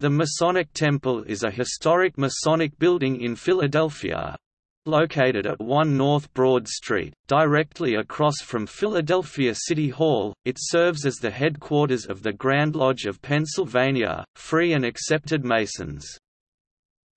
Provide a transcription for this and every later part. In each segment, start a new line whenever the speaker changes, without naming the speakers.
The Masonic Temple is a historic Masonic building in Philadelphia. Located at 1 North Broad Street, directly across from Philadelphia City Hall, it serves as the headquarters of the Grand Lodge of Pennsylvania, Free and Accepted Masons.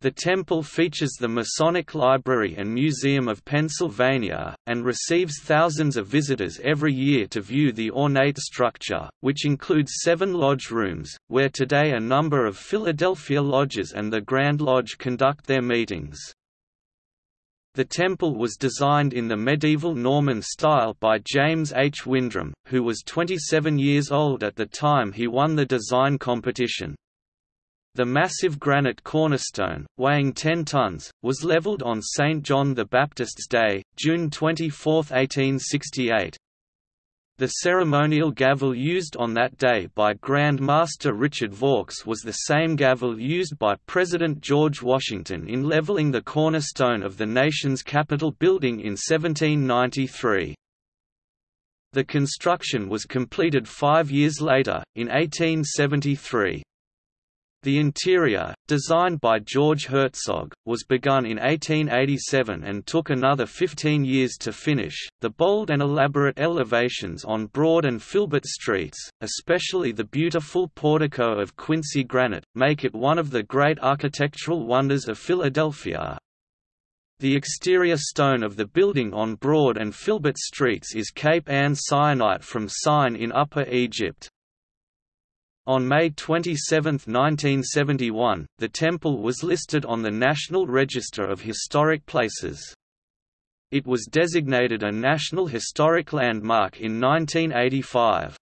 The temple features the Masonic Library and Museum of Pennsylvania, and receives thousands of visitors every year to view the ornate structure, which includes seven lodge rooms, where today a number of Philadelphia lodges and the Grand Lodge conduct their meetings. The temple was designed in the medieval Norman style by James H. Windrim, who was 27 years old at the time he won the design competition. The massive granite cornerstone, weighing 10 tons, was leveled on St. John the Baptist's Day, June 24, 1868. The ceremonial gavel used on that day by Grand Master Richard Vaux was the same gavel used by President George Washington in leveling the cornerstone of the nation's Capitol building in 1793. The construction was completed five years later, in 1873. The interior, designed by George Herzog, was begun in 1887 and took another 15 years to finish. The bold and elaborate elevations on Broad and Filbert streets, especially the beautiful portico of Quincy granite, make it one of the great architectural wonders of Philadelphia. The exterior stone of the building on Broad and Filbert streets is Cape Ann syenite from Syene in Upper Egypt. On May 27, 1971, the temple was listed on the National Register of Historic Places. It was designated a National Historic Landmark in 1985.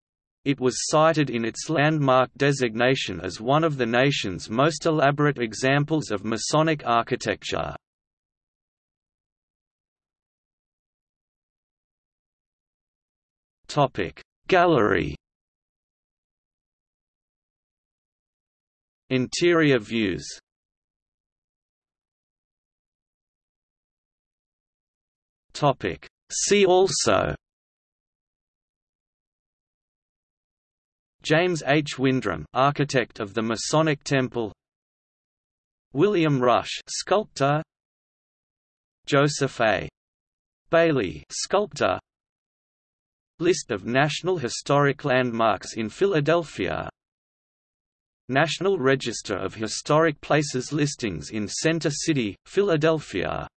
It was cited in its landmark designation as one of the nation's most elaborate examples of Masonic architecture. Gallery Interior views. See also. James H. Windrim, architect of the Masonic Temple. William Rush sculptor. Joseph A. Bailly sculptor. List of National Historic Landmarks in Philadelphia National Register of Historic Places listings in Center City, Philadelphia